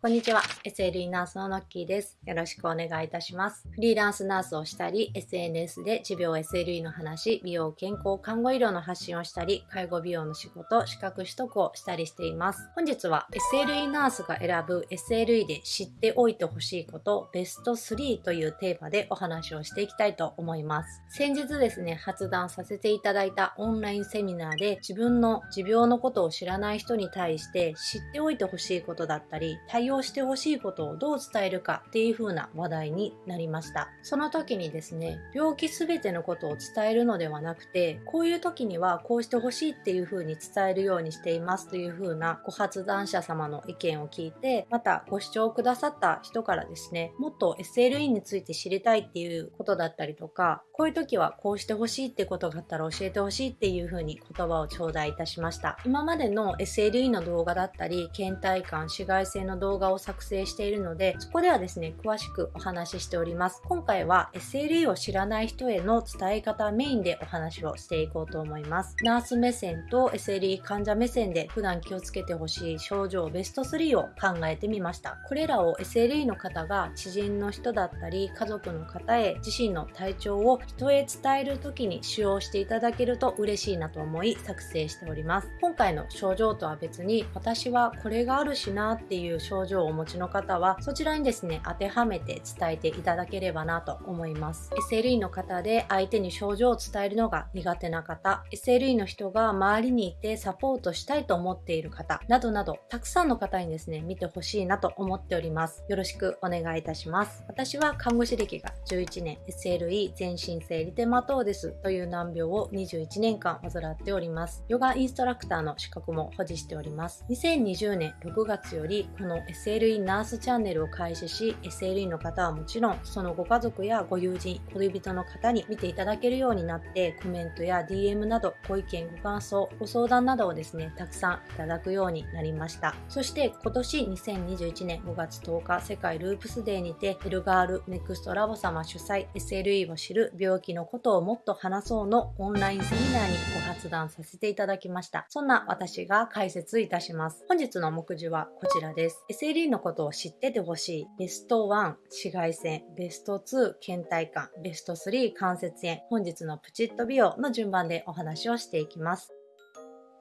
こんにちは。SLE ナースのノッキーです。よろしくお願いいたします。フリーランスナースをしたり、SNS で持病 SLE の話、美容、健康、看護医療の発信をしたり、介護美容の仕事、資格取得をしたりしています。本日は SLE ナースが選ぶ SLE で知っておいてほしいこと、ベスト3というテーマでお話をしていきたいと思います。先日ですね、発談させていただいたオンラインセミナーで自分の持病のことを知らない人に対して知っておいてほしいことだったり、対応してほしいことをどう伝えるかっていう風な話題になりました。その時にですね、病気すべてのことを伝えるのではなくて、こういう時にはこうしてほしいっていう風に伝えるようにしていますという風なご発談者様の意見を聞いて、またご視聴くださった人からですね、もっと SLE について知りたいっていうことだったりとか、こういう時はこうしてほしいってことがあったら教えてほしいっていう風に言葉を頂戴いたしました。今までの SLE の動画だったり、倦怠感、紫外線の動画画を作成しているので、そこではですね、詳しくお話ししております。今回は SLE を知らない人への伝え方メインでお話をしていこうと思います。ナース目線と SLE 患者目線で普段気をつけてほしい症状ベスト3を考えてみました。これらを SLE の方が知人の人だったり家族の方へ自身の体調を人へ伝える時に使用していただけると嬉しいなと思い作成しております。今回の症状とは別に私はこれがあるしなっていう症状をお持ちの方はそちらにですね当てはめて伝えていただければなと思います。SLE の方で相手に症状を伝えるのが苦手な方。SLE の人が周りにいてサポートしたいと思っている方。などなどたくさんの方にですね見てほしいなと思っております。よろしくお願いいたします。私は看護師歴が11年。SLE 全身性リテマトーデスという難病を21年間患っております。ヨガインストラクターの資格も保持しております。2020年6月よりこの SLE ナースチャンネルを開始し SLE の方はもちろんそのご家族やご友人恋人の方に見ていただけるようになってコメントや DM などご意見ご感想ご相談などをですねたくさんいただくようになりました。そして今年2021年5月10日世界ループスデーにてエルガールネクストラボ様主催 SLE を知る病気のことをもっと話そうのオンラインセミナーにご発談させていただきました。そんな私が解説いたします。本日の目次はこちらです。SLE のことを知っててほしい。ベスト1紫外線、ベスト2倦怠感、ベスト3関節炎、本日のプチッと美容の順番でお話をしていきます。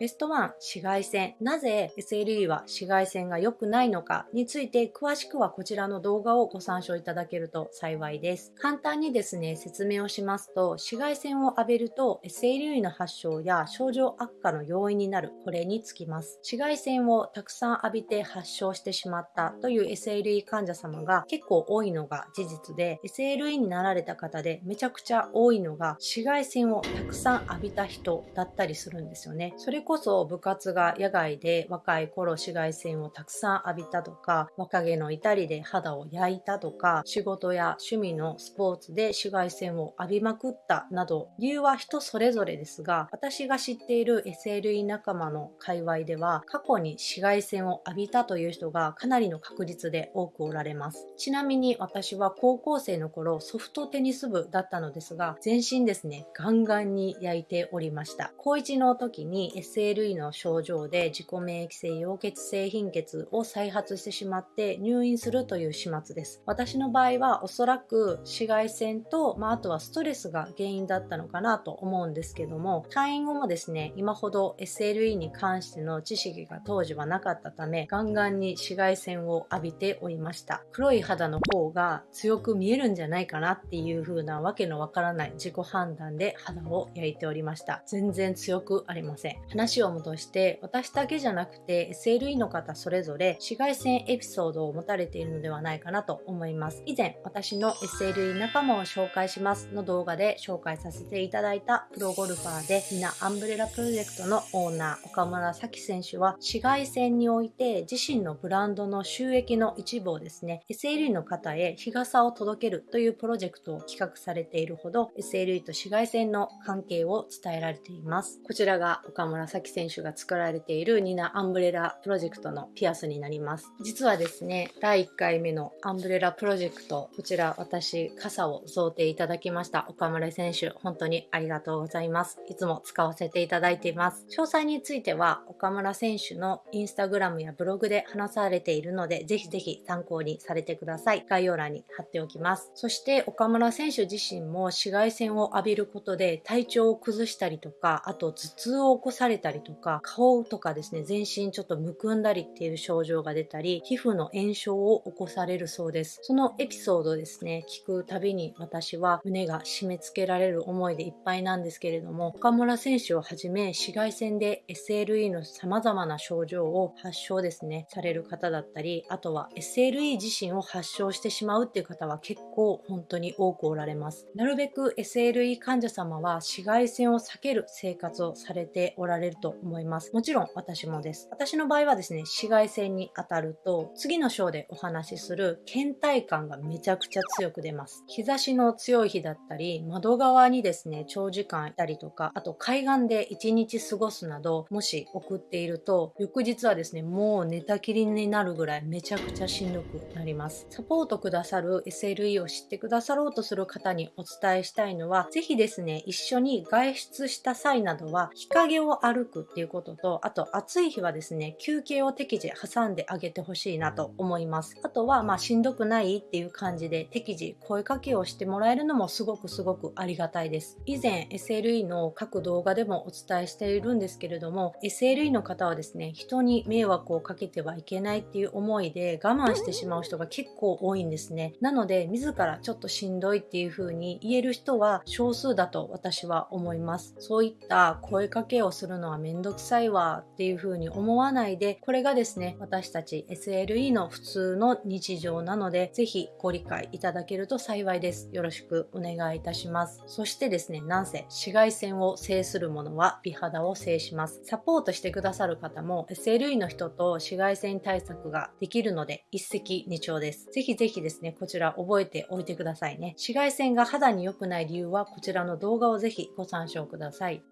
ベスト1、紫外線。なぜ SLE は紫外線が良くないのかについて詳しくはこちらの動画をご参照いただけると幸いです。簡単にですね、説明をしますと、紫外線を浴びると SLE の発症や症状悪化の要因になる、これにつきます。紫外線をたくさん浴びて発症してしまったという SLE 患者様が結構多いのが事実で、SLE になられた方でめちゃくちゃ多いのが紫外線をたくさん浴びた人だったりするんですよね。それこそ部活が野外で若い頃紫外線をたくさん浴びたとか、若気の至りで肌を焼いたとか、仕事や趣味のスポーツで紫外線を浴びまくったなど、理由は人それぞれですが、私が知っている SLE 仲間の界隈では、過去に紫外線を浴びたという人がかなりの確率で多くおられます。ちなみに私は高校生の頃ソフトテニス部だったのですが、全身ですね、ガンガンに焼いておりました。高1の時に SLE の症状で自己免疫性溶血性貧血を再発してしまって入院するという始末です。私の場合はおそらく紫外線と、まあ、あとはストレスが原因だったのかなと思うんですけども、退院後もですね、今ほど SLE に関しての知識が当時はなかったため、ガンガンに紫外線を浴びておりました。黒い肌の方が強く見えるんじゃないかなっていう風なわけのわからない自己判断で肌を焼いておりました。全然強くありません。話を戻して私だけじゃなくて SLE の方それぞれ紫外線エピソードを持たれているのではないかなと思います。以前私の SLE 仲間を紹介しますの動画で紹介させていただいたプロゴルファーでみなアンブレラプロジェクトのオーナー岡村咲選手は紫外線において自身のブランドの収益の一部をですね SLE の方へ日傘を届けるというプロジェクトを企画されているほど SLE と紫外線の関係を伝えられています。こちらが岡村崎選手が作られているニナアンブレラプロジェクトのピアスになります。実はですね第1回目のアンブレラプロジェクトこちら私傘を贈呈いただきました岡村選手。本当にありがとうございます。いつも使わせていただいています。詳細については岡村選手のインスタグラムやブログで話されているのでぜひぜひ参考にされてください。概要欄に貼っておきます。そして岡村選手自身も紫外線を浴びることで体調を崩したりとかあと頭痛を起こされたたりとか顔とかですね全身ちょっとむくんだりっていう症状が出たり皮膚の炎症を起こされるそうです。そのエピソードですね聞くたびに私は胸が締め付けられる思いでいっぱいなんですけれども岡村選手をはじめ紫外線で SLE の様々な症状を発症ですねされる方だったりあとは SLE 自身を発症してしまうっていう方は結構本当に多くおられます。なるべく SLE 患者様は紫外線を避ける生活をされておられると思います。もちろん私もです。私の場合はですね紫外線に当たると次の章でお話しする倦怠感がめちゃくちゃ強く出ます。日差しの強い日だったり窓側にですね長時間いたりとかあと海岸で1日過ごすなどもし送っていると翌日はですねもう寝たきりになるぐらいめちゃくちゃしんどくなります。サポートくださる SLE を知ってくださろうとする方にお伝えしたいのはぜひですね一緒に外出した際などは日陰を歩くっていうこととあと暑い日はですね休憩を適時挟んであげてほしいなと思います。あとはまあしんどくないっていう感じで適時声かけをしてもらえるのもすごくすごくありがたいです。以前 SLE の各動画でもお伝えしているんですけれども SLE の方はですね人に迷惑をかけてはいけないっていう思いで我慢してしまう人が結構多いんですね。なので自らちょっとしんどいっていう風に言える人は少数だと私は思います。そういった声かけをするのはめんどくさいわっていう風に思わないでこれがですね私たち SLE の普通の日常なのでぜひご理解いただけると幸いです。よろしくお願いいたします。そしてですねなんせ紫外線を制するものは美肌を制します。サポートしてくださる方も SLE の人と紫外線対策ができるので一石二鳥です。ぜひぜひですねこちら覚えておいてくださいね。紫外線が肌に良くない理由はこちらの動画をぜひご参照ください。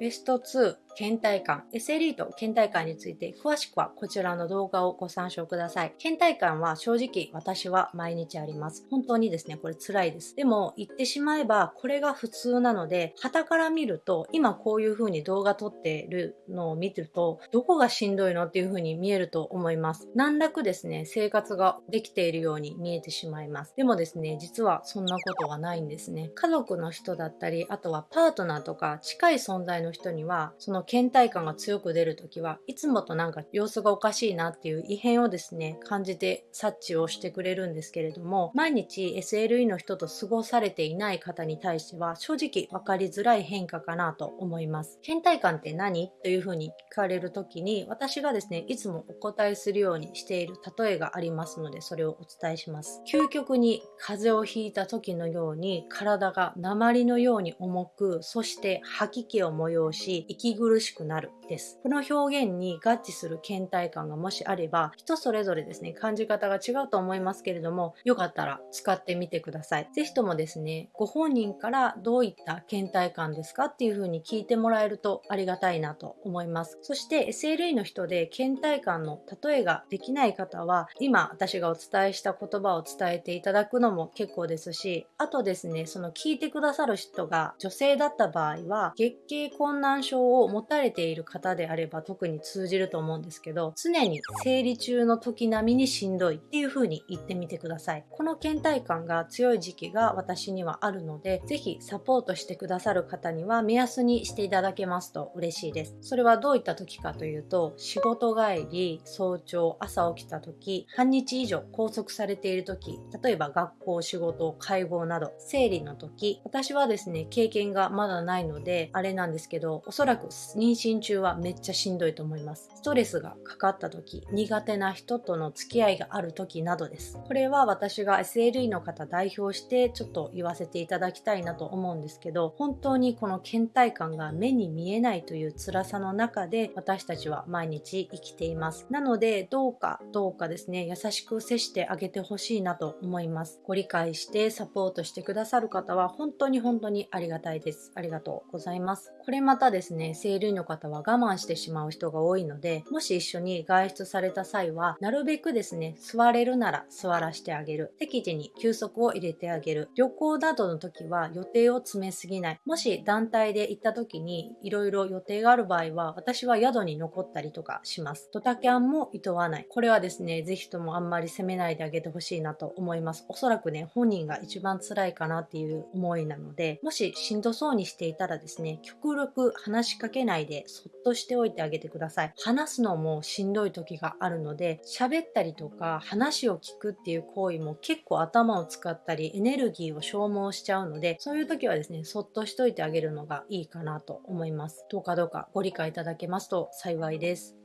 ベスト2倦怠感。SLE と倦怠感について詳しくはこちらの動画をご参照ください。倦怠感は正直私は毎日あります。本当にですねこれ辛いです。でも言ってしまえばこれが普通なので旗から見ると今こういう風に動画撮ってるのを見てるとどこがしんどいのっていう風に見えると思います。難なくですね生活ができているように見えてしまいます。でもですね実はそんなことはないんですね。家族の人だったりあとはパートナーとか近い存在の人にはその倦怠感が強く出るときはいつもとなんか様子がおかしいなっていう異変をですね感じて察知をしてくれるんですけれども毎日 SLE の人と過ごされていない方に対しては正直分かりづらい変化かなと思います。倦怠感って何というふうに聞かれる時に私がですねいつもお答えするようにしている例えがありますのでそれをお伝えします。究極に風邪をひいた時のように体が鉛のように重くそして吐き気を催し息苦しくなるです。この表現に合致する倦怠感がもしあれば、人それぞれですね、感じ方が違うと思いますけれども、よかったら使ってみてください。ぜひともですね、ご本人からどういった倦怠感ですかっていう風に聞いてもらえるとありがたいなと思います。そして SLE の人で倦怠感の例えができない方は、今私がお伝えした言葉を伝えていただくのも結構ですし、あとですね、その聞いてくださる人が女性だった場合は、月経困難症を持たれている方であれば特に通じると思うんですけど常に生理中の時並みにしんどいっていう風に言ってみてください。この倦怠感が強い時期が私にはあるので是非サポートしてくださる方には目安にしていただけますと嬉しいです。それはどういった時かというと仕事帰り早朝朝起きた時半日以上拘束されている時例えば学校仕事介護など生理の時私はですね経験がまだないのであれなんですけどおそらく妊娠中はめっちゃしんどいと思います。ストレスがかかった時、苦手な人との付き合いがある時などです。これは私が SLE の方代表してちょっと言わせていただきたいなと思うんですけど、本当にこの倦怠感が目に見えないという辛さの中で私たちは毎日生きています。なので、どうかどうかですね、優しく接してあげてほしいなと思います。ご理解してサポートしてくださる方は本当に本当にありがたいです。ありがとうございます。これまたですね、生理の方は我慢してしまう人が多いので、もし一緒に外出された際は、なるべくですね、座れるなら座らしてあげる。適時に休息を入れてあげる。旅行などの時は予定を詰めすぎない。もし団体で行った時にいろいろ予定がある場合は、私は宿に残ったりとかします。ドタキャンも厭わない。これはですね、ぜひともあんまり責めないであげてほしいなと思います。おそらくね、本人が一番辛いかなっていう思いなので、もししんどそうにしていたらですね、極力話しかけないでそっとしておいてあげてください。話すのもしんどい時があるので、喋ったりとか話を聞くっていう行為も結構頭を使ったりエネルギーを消耗しちゃうので、そういう時はですね、そっとしといてあげるのがいいかなと思います。どうかどうかご理解いただけますと幸いです。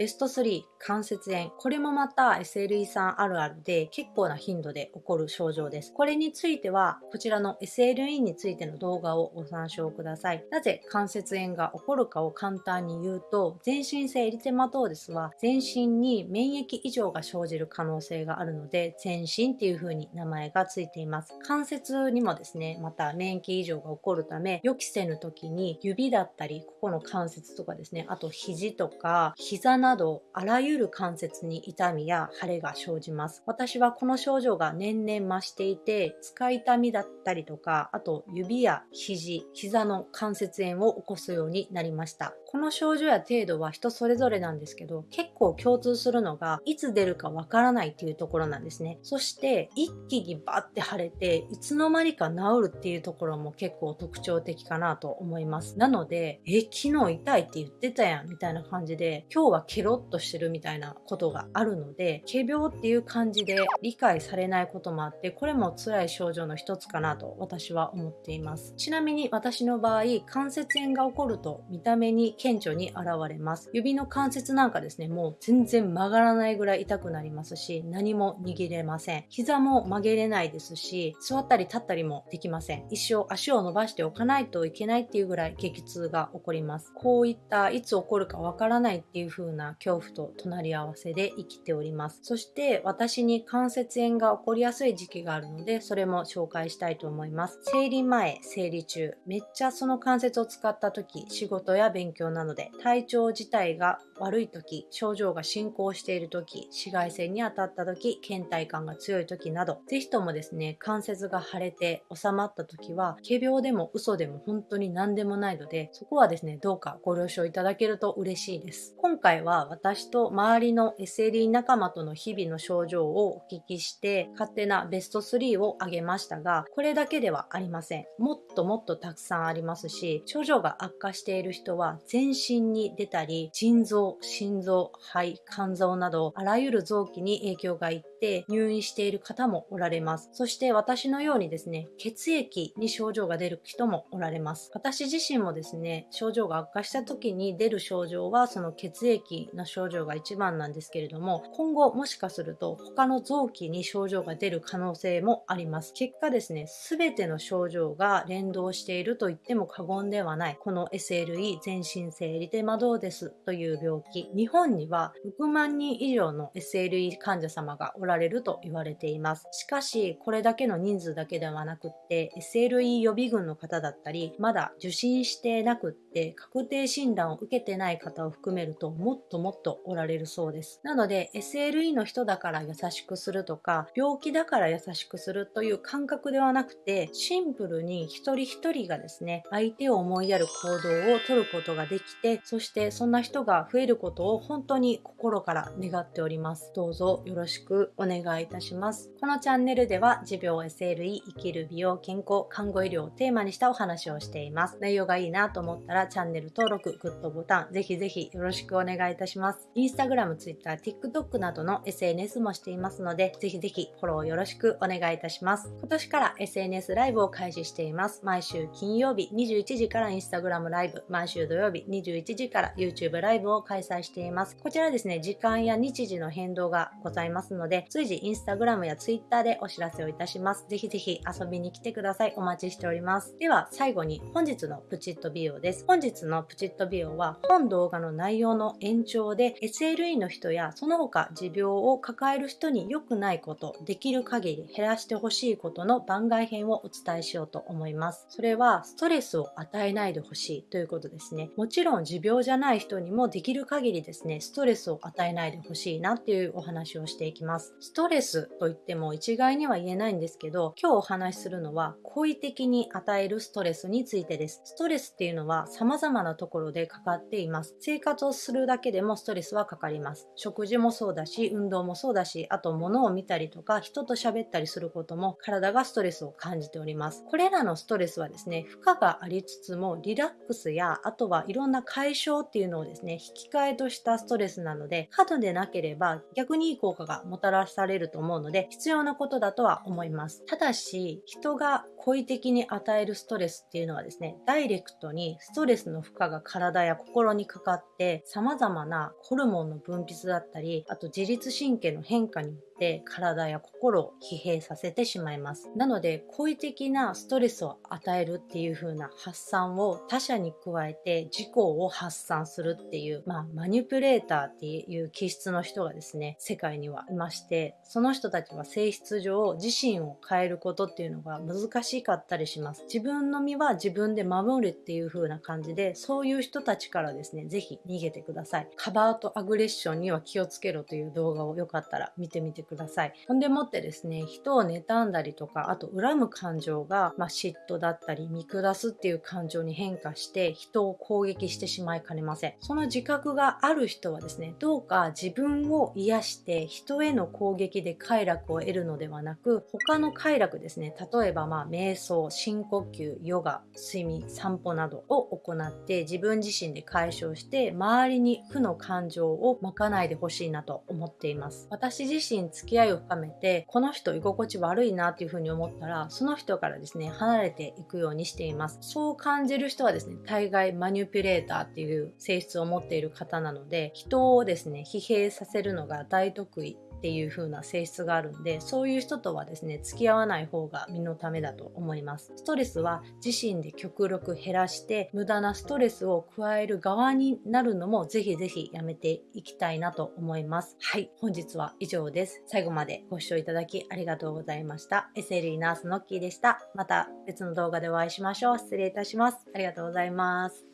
ベスト3、関節炎。これもまた SLE さんあるあるで結構な頻度で起こる症状です。これについては、こちらの SLE についての動画をご参照ください。なぜ関節炎が起こるかを簡単に言うと、全身性エリテマトーデスは全身に免疫異常が生じる可能性があるので、全身っていう風に名前がついています。関節にもですね、また免疫異常が起こるため、予期せぬ時に指だったり、ここの関節とかですね、あと肘とか膝ななどあらゆる関節に痛みや腫れが生じます。私はこの症状が年々増していて、使い痛みだったりとか、あと指や肘、膝の関節炎を起こすようになりました。この症状や程度は人それぞれなんですけど、結構共通するのが、いつ出るかわからないっていうところなんですね。そして、一気にバッて腫れて、いつの間にか治るっていうところも結構特徴的かなと思います。なので、え、昨日痛いって言ってたやんみたいな感じで、今日はケロッとしてるみたいなことがあるので、仮病っていう感じで理解されないこともあって、これも辛い症状の一つかなと私は思っています。ちなみに私の場合、関節炎が起こると見た目に顕著に現れます。指の関節なんかですね、もう全然曲がらないぐらい痛くなりますし、何も握れません。膝も曲げれないですし、座ったり立ったりもできません。一生足を伸ばしておかないといけないっていうぐらい激痛が起こります。こういったいつ起こるかわからないっていう風な恐怖と隣り合わせで生きております。そして私に関節炎が起こりやすい時期があるので、それも紹介したいと思います。生理前、生理中、めっちゃその関節を使った時、仕事や勉強なので体調自体が悪い時、症状が進行している時、紫外線に当たった時、倦怠感が強い時など、ぜひともですね、関節が腫れて収まった時は、仮病でも嘘でも本当に何でもないので、そこはですね、どうかご了承いただけると嬉しいです。今回は私と周りの SLE 仲間との日々の症状をお聞きして、勝手なベスト3を挙げましたが、これだけではありません。もっともっとたくさんありますし、症状が悪化している人は全身に出たり、腎臓、心臓、肺、肝臓など、あらゆる臓器に影響がいって入院している方もおられます。そして私のようにですね、血液に症状が出る人もおられます。私自身もですね、症状が悪化した時に出る症状はその血液の症状が一番なんですけれども、今後もしかすると他の臓器に症状が出る可能性もあります。結果ですね、すべての症状が連動していると言っても過言ではない、この SLE 全身性リテマドーデスという病気。日本には6万人以上の SLE 患者様がおらられると言われています。しかし、これだけの人数だけではなくって、SLE 予備軍の方だったり、まだ受診してなくって確定診断を受けてない方を含めるともっともっとおられるそうです。なので SLE の人だから優しくするとか病気だから優しくするという感覚ではなくてシンプルに一人一人がですね相手を思いやる行動をとることができてそしてそんな人が増えることを本当に心から願っております。どうぞよろしくお願いいたします。このチャンネルでは持病 SLE 生きる美容健康看護医療をテーマにしたお話をしています。内容がいいなと思ったらチャンネル登録、グッドボタンぜひぜひよろしくお願いいたします。インスタグラム、ツイッター、TikTok などの SNS もしていますので、ぜひぜひフォローよろしくお願いいたします。今年から SNS ライブを開始しています。毎週金曜日21時からインスタグラムライブ、毎週土曜日21時から YouTube ライブを開催しています。こちらですね、時間や日時の変動がございますので、随時インスタグラムやツイッターでお知らせをいたします。ぜひぜひ遊びに来てください。お待ちしております。では最後に本日のプチッと美容です。本日のプチッと美容は本動画の内容の延長で SLE の人やその他持病を抱える人に良くないこと、できる限り減らしてほしいことの番外編をお伝えしようと思います。それはストレスを与えないでほしいということですね。もちろん持病じゃない人にもできる限りですね、ストレスを与えないでほしいなっていうお話をしていきます。ストレスといっても一概には言えないんですけど、今日お話しするのは好意的に与えるストレスについてです。ストレスっていうのは様々なところでかかっています。生活をするだけでもストレスはかかります。食事もそうだし、運動もそうだし、あと物を見たりとか人と喋ったりすることも体がストレスを感じております。これらのストレスはですね、負荷がありつつもリラックスやあとはいろんな解消っていうのをですね、引き換えとしたストレスなので、過度でなければ逆にいい効果がもたらされると思うので、必要なことだとは思います。ただし、人が故意的に与えるストレスっていうのはですね、ダイレクトにストレスの負荷が体や心にかかって、様々なホルモンの分泌だったり、あと自律神経の変化によって体や心を疲弊させてしまいます。なので、好意的なストレスを与えるっていう風な発散を他者に加えて自己を発散するっていう、まあ、マニュプレーターっていう気質の人がですね、世界にはいまして、その人たちは性質上自身を変えることっていうのが難しかったりします。自分の身は自分で守るっていう風な感じで、そういう人たちからですね、ぜひ逃げてください。カバーとアグレッションには気をつけろという動画をよかったら見てみてください。くださいほんでもってですね、人を妬んだりとか、あと恨む感情が、まあ、嫉妬だったり見下すっていう感情に変化して人を攻撃してしまいかねません。その自覚がある人はですね、どうか自分を癒して人への攻撃で快楽を得るのではなく、他の快楽ですね、例えばまあ瞑想、深呼吸、ヨガ、睡眠、散歩などを行って自分自身で解消して周りに負の感情をまかないでほしいなと思っています。私自身付き合いを深めてこの人居心地悪いなっていうふうに思ったらその人からですね離れていくようにしています。そう感じる人はですね大概マニュピュレーターっていう性質を持っている方なので人をですね疲弊させるのが大得意っていう風な性質があるんでそういう人とはですね付き合わない方が身のためだと思います。ストレスは自身で極力減らして無駄なストレスを加える側になるのもぜひぜひやめていきたいなと思います。はい本日は以上です。最後までご視聴いただきありがとうございました。SLE ナースのッキーでした。また別の動画でお会いしましょう。失礼いたします。ありがとうございます。